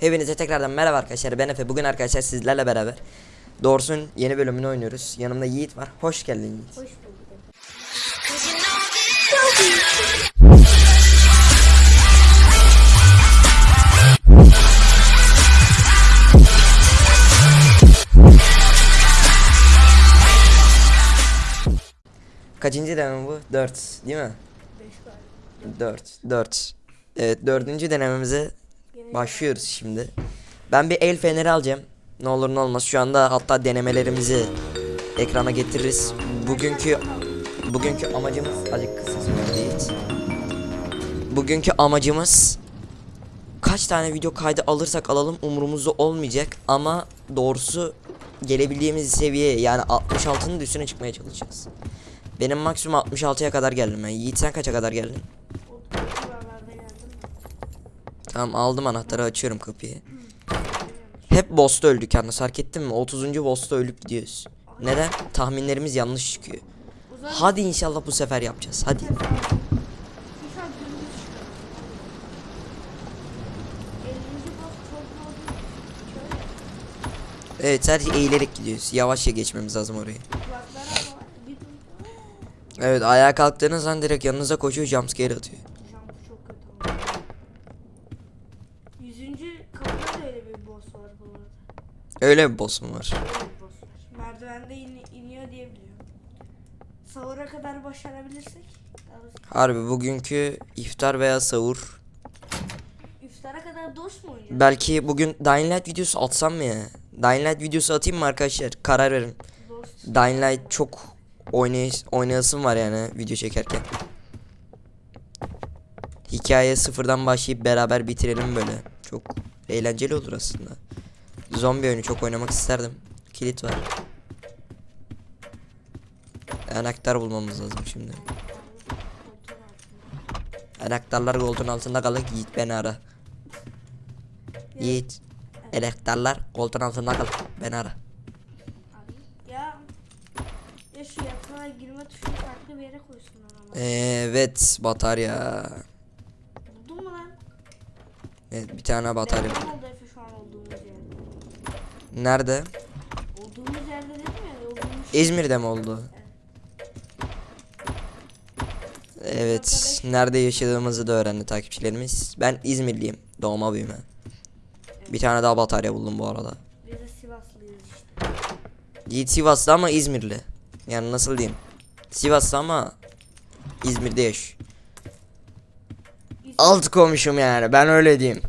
Hepinize tekrardan merhaba arkadaşlar ben Efe bugün arkadaşlar sizlerle beraber Doğrusun yeni bölümünü oynuyoruz yanımda Yiğit var hoş geldin Yiğit Hoş bulduk. Kaçıncı deneme bu? 4 değil mi? 5 galiba. 4 4 Evet dördüncü denememize başlıyoruz şimdi. Ben bir el feneri alacağım. Ne olur ne olmaz şu anda hatta denemelerimizi ekrana getiririz. Bugünkü Bugünkü amacımız Acık kısa Yiğit Bugünkü amacımız Kaç tane video kaydı alırsak alalım umurumuzda olmayacak Ama doğrusu Gelebildiğimiz seviye yani 66'nın da üstüne çıkmaya çalışacağız. Benim maksimum 66'ya kadar geldim ben. Yiğit sen kaça kadar geldin? o civarlarda geldim mi? Tamam aldım anahtarı açıyorum kapıyı. Hep boss'ta öldük yalnız fark ettin mi? 30. boss'ta ölüp gidiyoruz. Neden? Tahminlerimiz yanlış çıkıyor. Hadi inşallah bu sefer yapacağız. Hadi. bir saat dümdüz çıkıyor. 50. bot çok oldu. Şöyle Evet sadece eğilerek gidiyoruz. Yavaşça geçmemiz lazım orayı. Evet ayağa kalktığınız an direkt yanınıza koşuyor jumpscare atıyor. Jump çok kötü oldu. 100. kapıda da öyle bir boss var bu arada. Öyle bir boss mu var? Öyle bir boss var. Merdivende in- iniyor diye biliyorum. Sahura kadar başarabilirsek. Harbi bugünkü iftar veya sahur. İftara kadar dost mu oynayacağız? Belki bugün Dying Light videosu atsam mı ya? Dying Light videosu atayım mı arkadaşlar? Karar verin. Dost. Dying Light çok oynayış oynayasım var yani video çekerken. Hikaye sıfırdan başlayıp beraber bitirelim böyle. Çok eğlenceli olur aslında. Zombi oyunu çok oynamak isterdim. Kilit var. Anahtar bulmamız lazım şimdi. Anahtarlar koltuğun altında kalır. Yiğit beni ara. Yiğit. Anahtarlar koltuğun altında kalır. Beni ara. Ya ya şu yatağa girme tuşunu farklı bir yere koysunlar ama. Evet batarya. Buldun mu lan? Evet bir tane batarya. Deprem oldu şu an olduğumuz yerde. Nerede? Olduğumuz yerde dedim ya olduğumuz İzmir'de mi oldu? Evet. Nerede yaşadığımızı da öğrendi takipçilerimiz. Ben İzmirliyim. Doğma büyüme. Bir tane daha batarya buldum bu arada. Biz de Sivaslıyız işte. Yiğit Sivaslı ama İzmirli. Yani nasıl diyeyim? Sivaslı ama İzmir'de yaş. Alt komşum yani ben öyle diyeyim.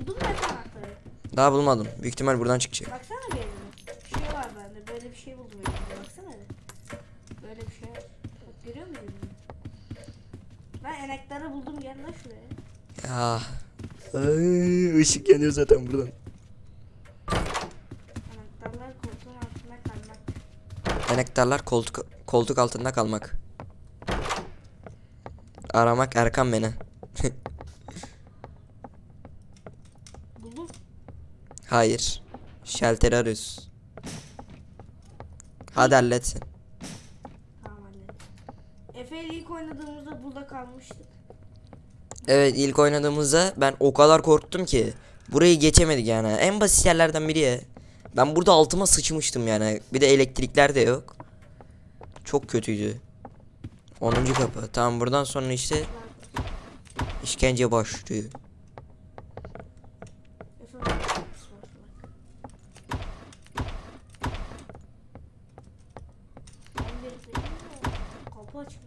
buldun mu Efe anahtarı? Daha bulmadım. Büyük ihtimal buradan çıkacak. Baksana bir elime. Bir şey var bende. Böyle bir şey buldum elimde. Baksana. Böyle bir şey. Bak görüyor musun? Ben enekleri buldum gel lan şuraya. Ya. Ay, ışık yanıyor zaten buradan. Anahtarlar koltuğun altına kalmak. Enektarlar koltuk koltuk altında kalmak. Aramak Erkan beni. Buldum. Hayır. Şalteri arıyoruz. Hadi halletsin. Tamam hallettim. Efe ilk oynadığımızda burada kalmıştık. Evet ilk oynadığımızda ben o kadar korktum ki. Burayı geçemedik yani. En basit yerlerden biri ya. Ben burada altıma sıçmıştım yani. Bir de elektrikler de yok. Çok kötüydü. 10. kapı. Tamam buradan sonra işte işkence başlıyor. Efe bak. kapısı var, bak. Ben de dedim ya, Kapı açma.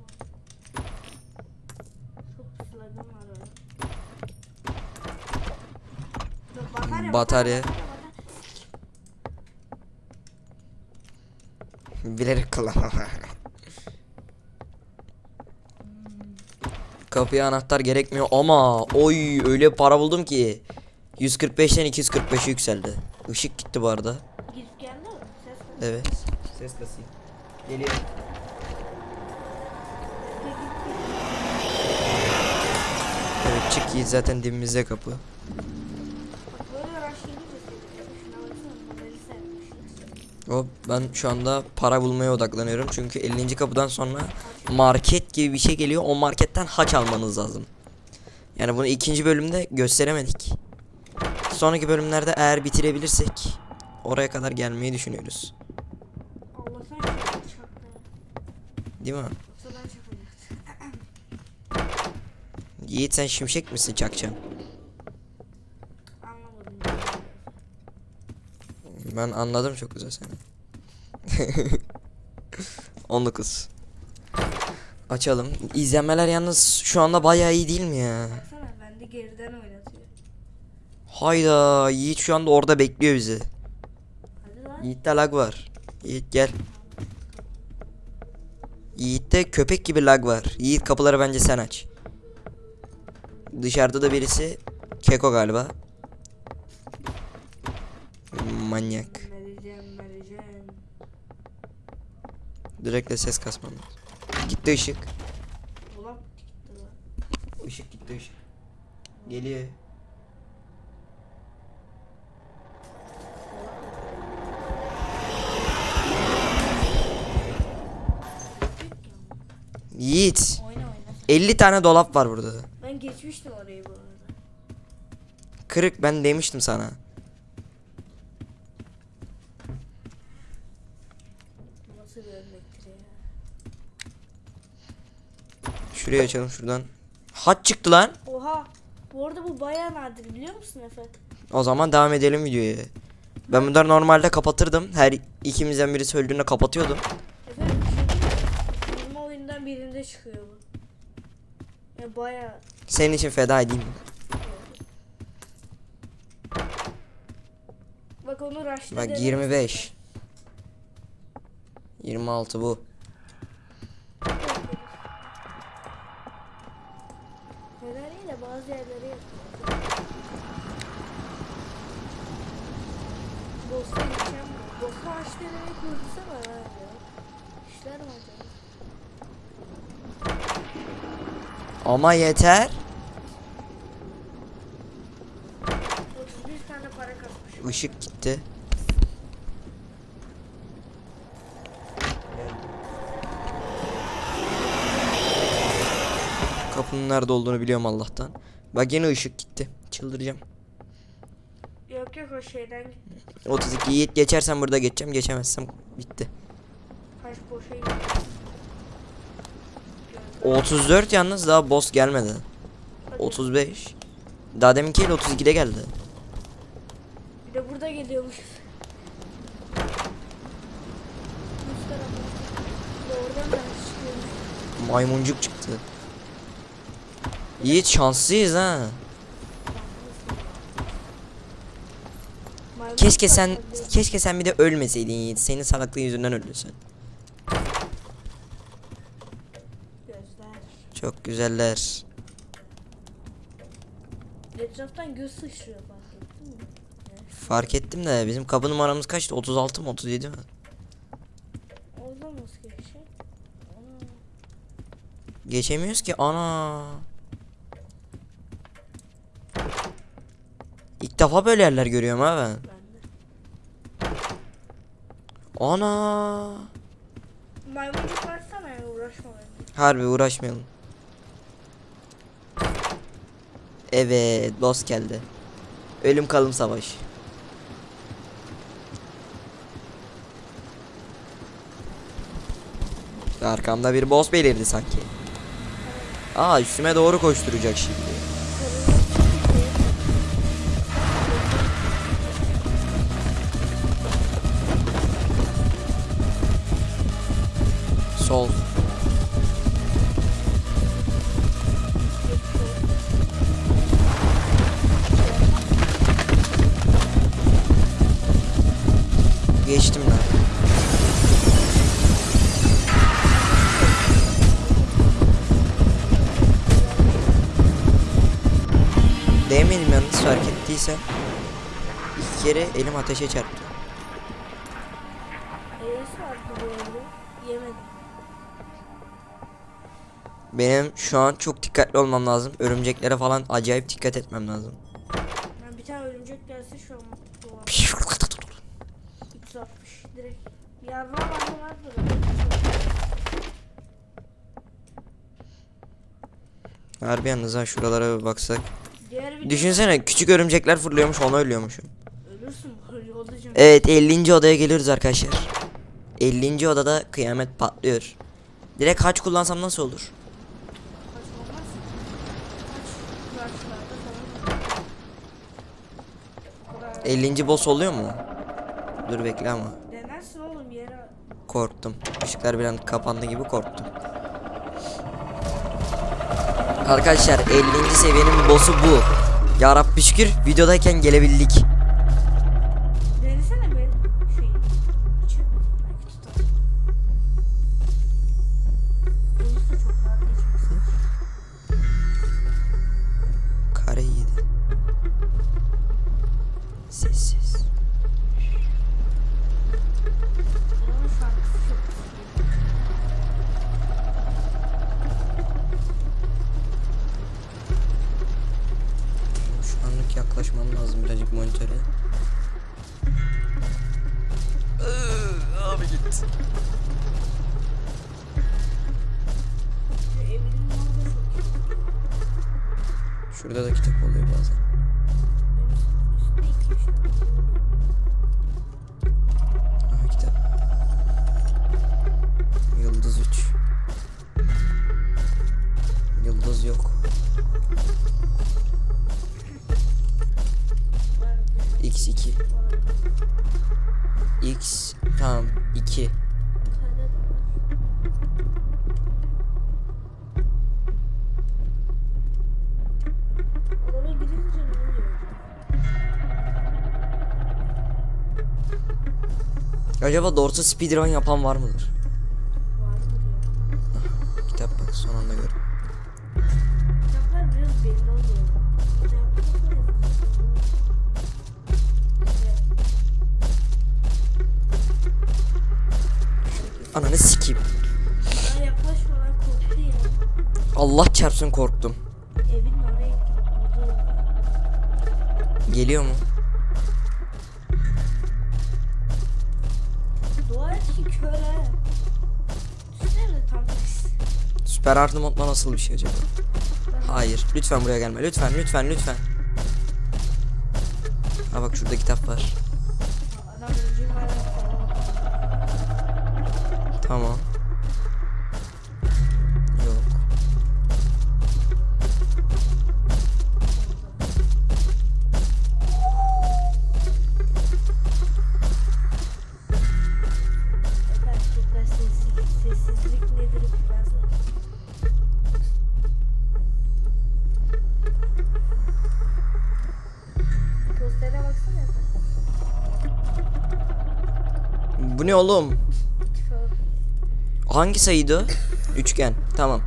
Çok flagım var orada. Dur, Batarya. Bilerek kullan. Kapıya anahtar gerekmiyor ama oy öyle para buldum ki 145'ten 245'e yükseldi. Işık gitti bu arada. Girip geldi mi? Ses mi? Evet. Ses kasayım. Geliyor. Evet çık Yiğit zaten dibimizde kapı. Hop ben şu anda para bulmaya odaklanıyorum çünkü 50. kapıdan sonra market gibi bir şey geliyor. O marketten haç almanız lazım. Yani bunu ikinci bölümde gösteremedik. sonraki bölümlerde eğer bitirebilirsek oraya kadar gelmeyi düşünüyoruz. Değil mi? Yoksa ben çakacaktım. Yiğit sen şimşek misin çakacağım? Anlamadım. Ben anladım çok güzel seni. 19. Açalım. İzlenmeler yalnız şu anda bayağı iyi değil mi ya? Baksana bende geriden oynatıyor. Hayda Yiğit şu anda orada bekliyor bizi. Yiğit'te lag var. Yiğit gel. Yiğit'te köpek gibi lag var. Yiğit kapıları bence sen aç. Dışarıda da birisi Keko galiba. Manyak. Vereceğim vereceğim. Direkt de ses kasmam. Gitti ışık. Işık gitti ışık. Geliyor. Yiğit. Oyna. 50 tane dolap var burada. Geçmiştim orayı bu arada. Kırık ben demiştim sana. Nasıl bir örnektir ya. Şurayı açalım şuradan. Haç çıktı lan. Oha. Bu arada bu bayağı nadir biliyor musun Efe? O zaman devam edelim videoya. Ben bunları normalde kapatırdım. Her ikimizden biri söylediğinde kapatıyordum. Efe bir diyeyim mi? 20 oyundan birinde çıkıyor bu. Ya bayağı Senin için feda edeyim. Bak onu rush'ta Bak denedim. 25. 26 bu. Fener'i de bazı yerlere yapıyor. Boss'a gideceğim. Boss'a aç denemeyi kurdursana ha ya. İşler mi acaba? Ama yeter. 31 tane Işık gitti. Kapının nerede olduğunu biliyorum Allah'tan. Bak yine ışık gitti. Çıldıracağım. Yok yok o şeyden gitti. 32 Yiğit geçersen burada geçeceğim. Geçemezsem bitti. Kaç boşa gitti. 34 yalnız daha boss gelmedi. Hadi. 35. Daha deminkiyle 32'de geldi. Burada geliyormuş. Maymuncuk çıktı. Yiğit şanslıyız ha. Keşke sen keşke sen bir de ölmeseydin Yiğit. Senin salaklığın yüzünden öldün sen. Çok güzeller. Etraftan göz sıçrıyor mi? Fark ettim de bizim kapı numaramız kaçtı? 36 mı 37 mi? Nasıl geçecek? Ana. Geçemiyoruz ki ana. İlk defa böyle yerler görüyorum ha ben. Ana. Maymuncuk varsana ya uğraşma benimle. Harbi uğraşmayalım. Evet, boss geldi. Ölüm kalım savaş. Arkamda bir boss belirdi sanki. Aa üstüme doğru koşturacak şimdi. Sol. Kere elim ateşe çarptı. Benim şu an çok dikkatli olmam lazım. Örümceklere falan acayip dikkat etmem lazım. Ben bir tane örümcek gelse şu an. 360 direkt. Yarra vardı vardı. Harbi yalnız ha şuralara bir baksak. Video Düşünsene küçük örümcekler fırlıyormuş ona ölüyormuşum. Evet 50. odaya geliyoruz arkadaşlar. 50. odada kıyamet patlıyor. Direkt haç kullansam nasıl olur? 50. boss oluyor mu? Dur bekle ama. Oğlum yere. Korktum. Işıklar bir an kapandı gibi korktum. Arkadaşlar 50. seviyenin boss'u bu. Ya Rabbi şükür videodayken gelebildik. X2. tane var. X tamam 2. Bir tane de var. Odama girince ne oluyor? Acaba doğrusu speedrun yapan var mıdır? Çarpsın korktum. Evin oraya Geliyor mu? Dua et ki kör ha. Düşünsene tam tersi. Süper hard modla nasıl bir şey acaba? Hayır. Lütfen buraya gelme. Lütfen lütfen lütfen. Ha bak şurada kitap var. Tamam. Oğlum? Hangi sayıydı? Üçgen. Tamam.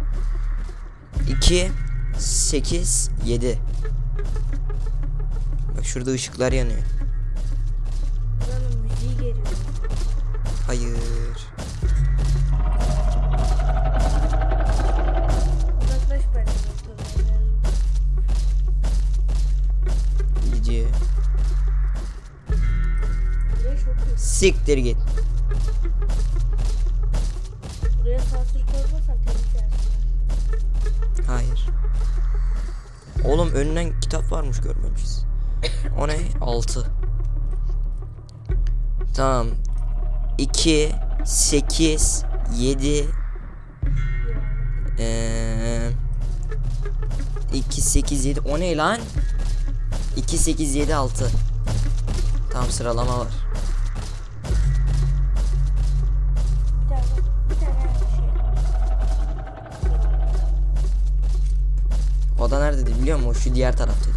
2 8 7. Bak şurada ışıklar yanıyor. Hayır. Siktir git. Oğlum önünden kitap varmış görmemişiz. O ne? 6. Tamam. 2 8 7 Yani. Eee 2 8 7 o ne lan? 2 8 7 6. Tam sıralama var. Da nerededir biliyor musun? Şu diğer taraftadır.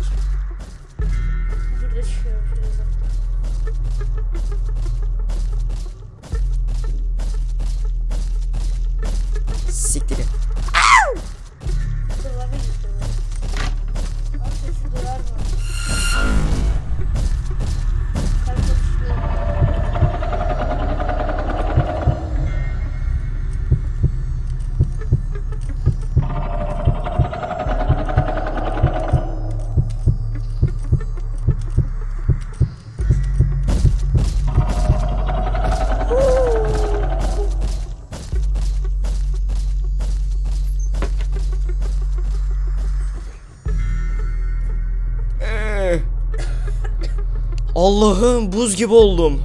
Allah'ım buz gibi oldum.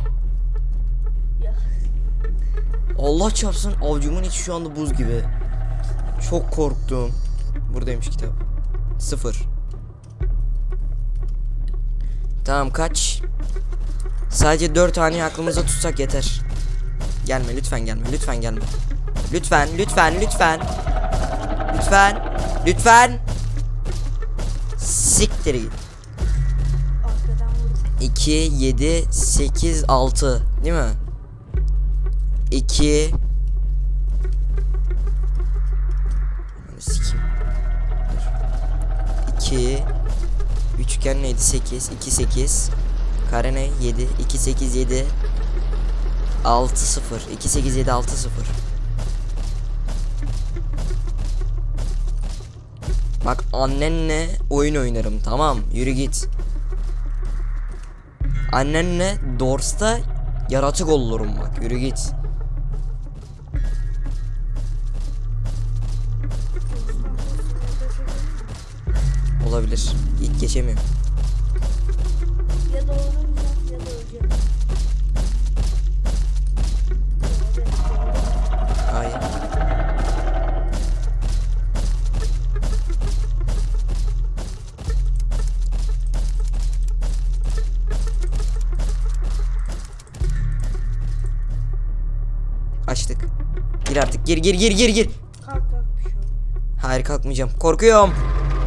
Allah çarpsın avcumun içi şu anda buz gibi. Çok korktum. Buradaymış kitap. Sıfır. Tamam kaç? Sadece dört tane aklımıza tutsak yeter. Gelme lütfen gelme lütfen gelme. Lütfen lütfen lütfen. Lütfen. Lütfen. Siktir git. Arkadan vurdum. 2, 7, 8, 6 değil mi? 2 Sikeyim. 2 Üçgen neydi? 8 2 8 Kare ne? 7 2 8 7 6 0 2 8 7 6 0 Bak annenle oyun oynarım tamam yürü git Annenle Dors'ta yaratık olurum bak. Yürü git. Olabilir. İlk geçemiyorum. Ya doğuracağım Gir artık gir gir gir gir gir Kalk kalk bir şey. Hayır kalkmayacağım. Korkuyorum.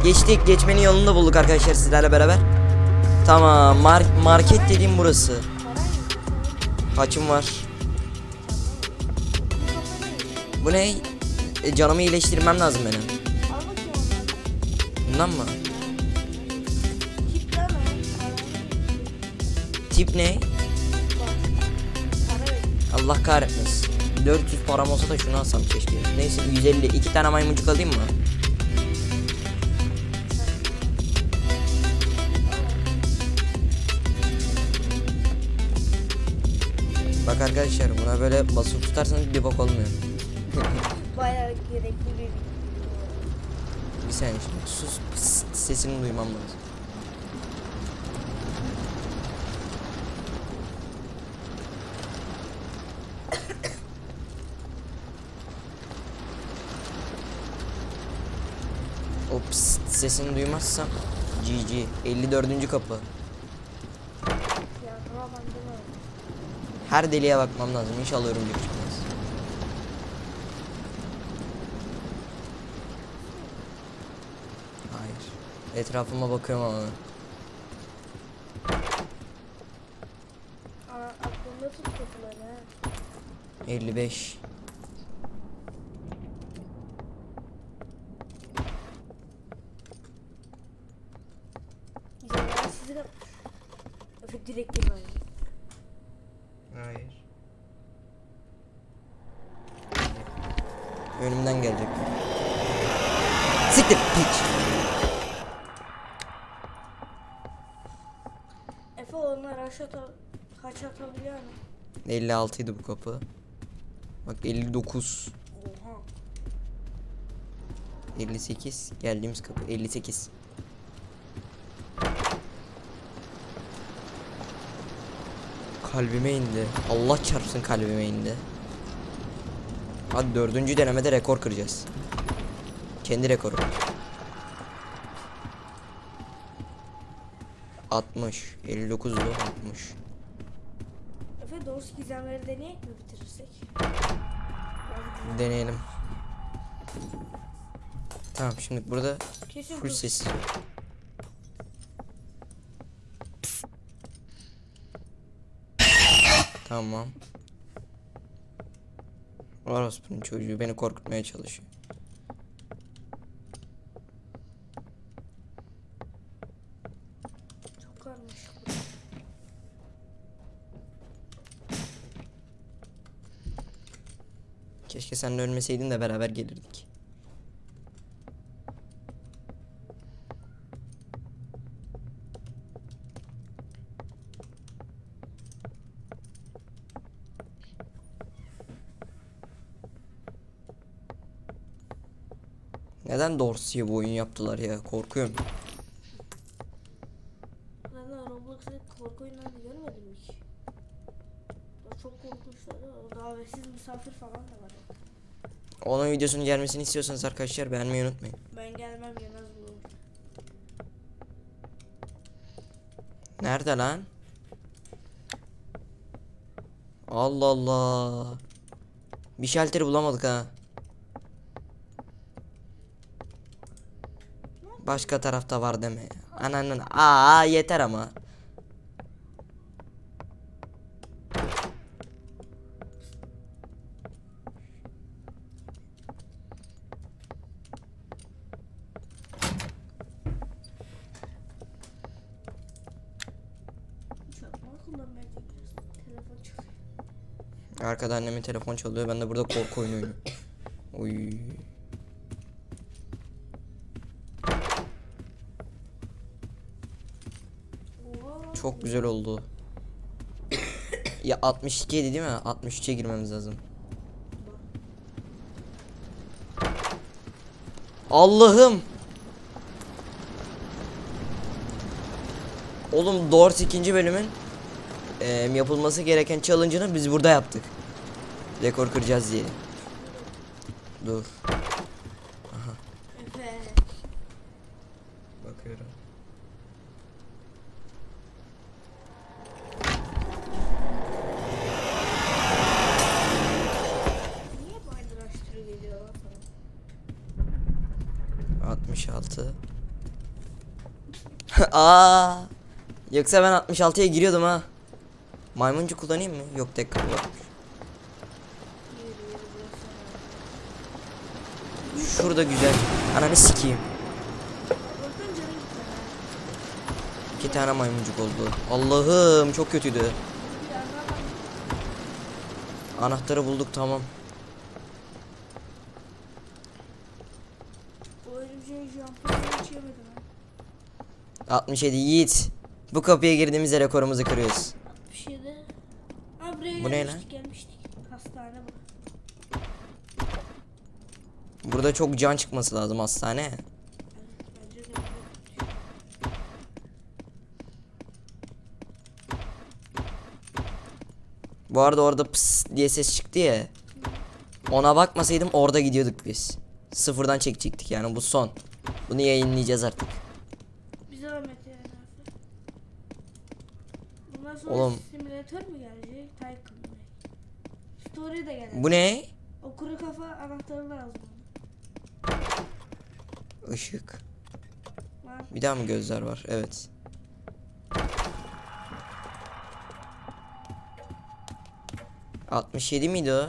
Geçtik. Geçmenin yolunu da bulduk arkadaşlar sizlerle beraber. Tamam. mar- market dediğim burası. Haçım var. Bu ne? E, canımı iyileştirmem lazım benim. Bundan mı? Tip ne? Allah kahretmesin. 400 param olsa da şunu alsam keşke. Neyse 150. iki tane maymuncuk alayım mı? Bak arkadaşlar buna böyle basılı tutarsanız bir bok olmuyor. Bayağı gerekli bir Bir saniye şimdi sus pıs, sesini duymam lazım. O pıs sesini duymazsam GG 54. kapı. Her deliğe bakmam lazım. İnşallah örümcek çıkmaz. Hayır. Etrafıma bakıyorum ama. Aa, aklımda tut kapıları ha. 55. Güzel ben sizi de... Efe direkt girmem. Hayır. Önümden gelecek. Siktir piç. Efe onlar aşağı kaç atabiliyor mu? 56 idi bu kapı. Bak 59, Oha. 58 geldiğimiz kapı 58. Kalbime indi. Allah çarpsın kalbime indi. Hadi dördüncü denemede rekor kıracağız. Kendi rekoru. 60, 59 60. Doğrusu gizemleri deneyek mi bitirirsek? Deneyelim. Tamam şimdi burada Kesin full sessiz. Tamam. Orospu'nun çocuğu beni korkutmaya çalışıyor. Çok karmaşık. Keşke sen ölmeseydin de beraber gelirdik. Neden Dorsey'e bu oyun yaptılar ya? Korkuyorum. Ben de Roblox'ta korku oyunlarını görmedim hiç. O çok korkunçlar. O davetsiz misafir falan da var. Onun videosunun gelmesini istiyorsanız arkadaşlar beğenmeyi unutmayın. Ben gelmem yemez bu. Nerede lan? Allah Allah. Bir şalteri bulamadık ha. Başka tarafta var deme. Ananın. Aa yeter ama. Çakma kullanmaya gidiyoruz. Telefon çıkıyor. Arkada annemin telefon çalıyor. Ben de burada korku oynuyorum. Oy. Çok güzel oldu. ya 62 idi değil mi? 63'e girmemiz lazım. Allah'ım. Oğlum Doors ikinci bölümün eee, yapılması gereken challenge'ını biz burada yaptık. Rekor kıracağız diye. Dur. Efe. Bakıyorum. Niye bu araştırı geliyor lan sana? 66. Aa! Yoksa ben 66'ya giriyordum ha. Maymuncu kullanayım mı? Yok tek kapı var. Yürü yürü burası. Şurada güzel. Ananı sikeyim. İki tane maymuncuk oldu. Allah'ım çok kötüydü. Anahtarı bulduk tamam. Yemedim ha. 67 Yiğit. Bu kapıya girdiğimizde rekorumuzu kırıyoruz. Şey Bu ne gelmiştik gelmiştik. Hastane bu. Burada çok can çıkması lazım hastane. Bu arada orada pıs diye ses çıktı ya. Ona bakmasaydım orada gidiyorduk biz. Sıfırdan çekecektik yani bu son. Bunu yayınlayacağız artık. Bize rahmet yani. Bundan sonra Oğlum. simülatör mü gelecek? Tycoon mu? Story de gelecek. Bu ne? O kuru kafa anahtarı lazım. Işık. Bir daha mı gözler var? Evet. ...67 miydi o?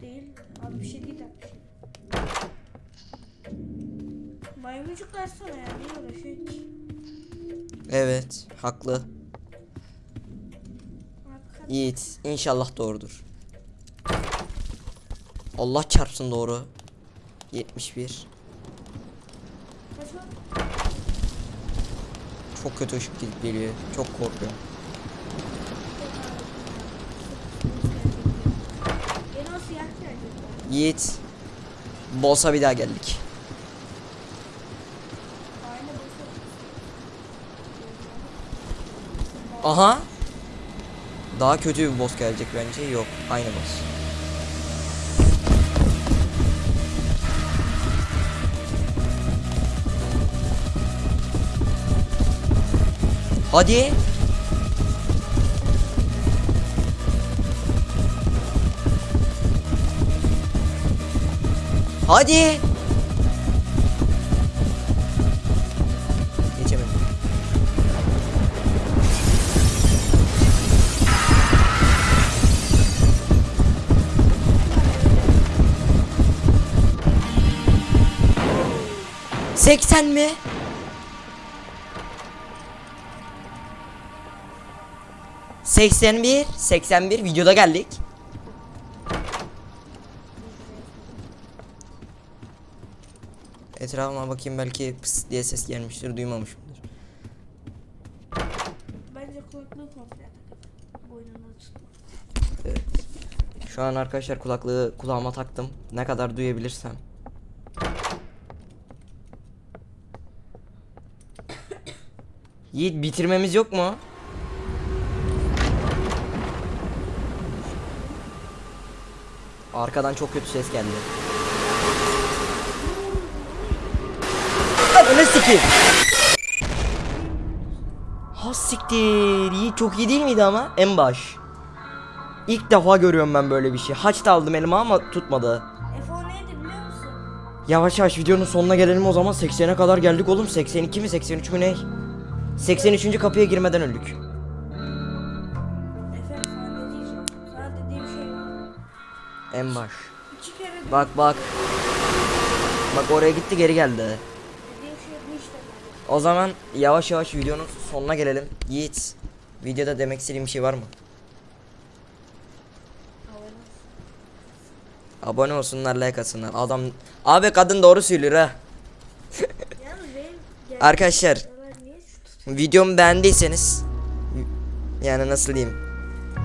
değil. 67 değil 67. Maymuncuk versene ya. Niye uğraşıyor ki? Evet, haklı. Yiğit, inşallah doğrudur. Allah çarpsın doğru. 71. Kaç var? Çok kötü ışık gidip geliyor. Çok korkuyorum. Yiğit. Boss'a bir daha geldik. Aha. Daha kötü bir boss gelecek bence. Yok, aynı boss. Hadi. Hadi. Geçemedim. Seksen mi? Seksen bir, seksen bir videoda geldik. Etrafıma bakayım belki pıs diye ses gelmiştir duymamışımdır. Bence kulaklığı komple takıp boynuna tutma. Evet. Şu an arkadaşlar kulaklığı kulağıma taktım. Ne kadar duyabilirsem. Yiğit bitirmemiz yok mu? Arkadan çok kötü ses geldi. Ananı sikeyim. Ha siktir. İyi, çok iyi değil miydi ama? En baş. İlk defa görüyorum ben böyle bir şey. Haç da aldım elime ama tutmadı. F10 neydi biliyor musun? Yavaş yavaş videonun sonuna gelelim o zaman 80'e kadar geldik oğlum 82 mi 83 mü ne? 83. kapıya girmeden öldük. En baş. Bak bak. Bak oraya gitti geri geldi. şey. O zaman yavaş yavaş videonun sonuna gelelim. Yiğit videoda demek istediğim bir şey var mı? Abone olsunlar like atsınlar. Adam abi kadın doğru söylüyor ha. Arkadaşlar videomu beğendiyseniz yani nasıl diyeyim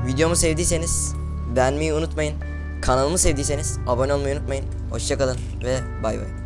videomu sevdiyseniz beğenmeyi unutmayın kanalımı sevdiyseniz abone olmayı unutmayın. Hoşçakalın ve bay bay